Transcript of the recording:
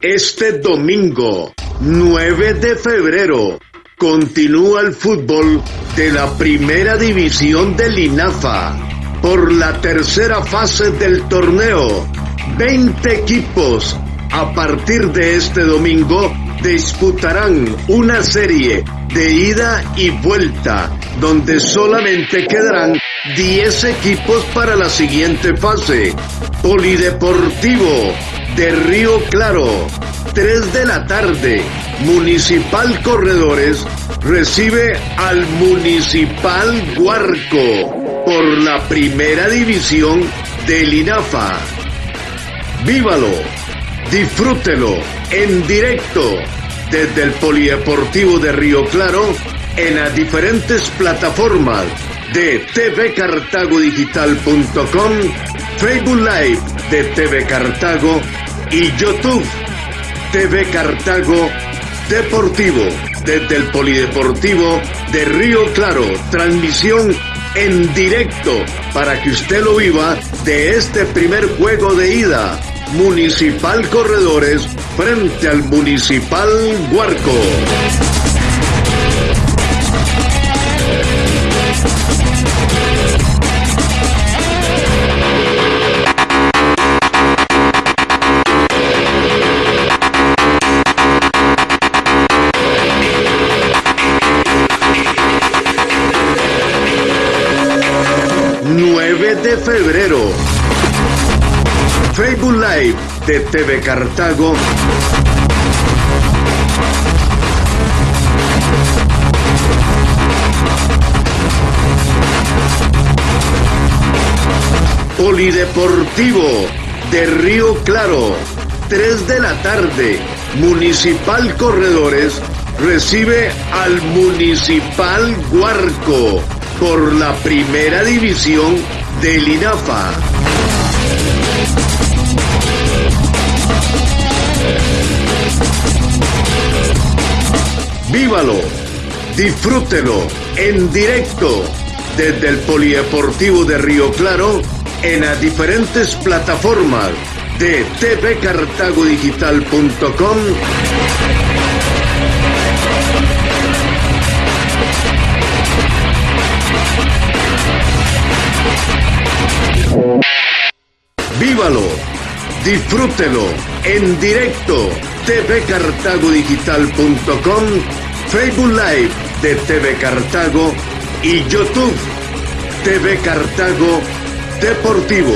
Este domingo, 9 de febrero, continúa el fútbol de la primera división del INAFA por la tercera fase del torneo. 20 equipos a partir de este domingo disputarán una serie de ida y vuelta donde solamente quedarán 10 equipos para la siguiente fase. Polideportivo de Río Claro, 3 de la tarde, Municipal Corredores recibe al Municipal Huarco por la primera división del INAFA. Vívalo, disfrútelo en directo desde el Polideportivo de Río Claro en las diferentes plataformas de tvcartagodigital.com, Facebook Live de TV Cartago y YouTube TV Cartago Deportivo desde el Polideportivo de Río Claro. Transmisión en directo para que usted lo viva de este primer juego de ida. Municipal Corredores frente al Municipal Huarco. 9 de febrero. Facebook Live de TV Cartago. Polideportivo de Río Claro, 3 de la tarde. Municipal Corredores recibe al Municipal Huarco por la primera división del INAFA. Vívalo, disfrútelo en directo desde el Polideportivo de Río Claro en las diferentes plataformas de tvcartagodigital.com disfrútelo en directo tvcartagodigital.com, Facebook Live de TV Cartago y YouTube TV Cartago Deportivo.